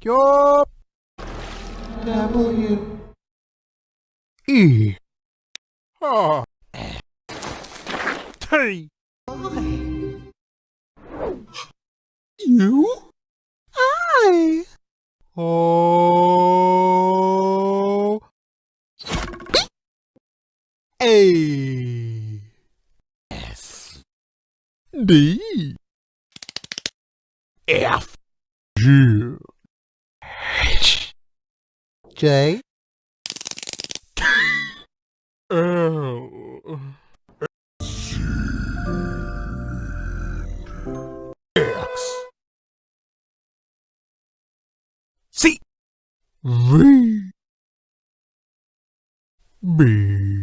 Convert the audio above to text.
Yo. J. L X. C. V. B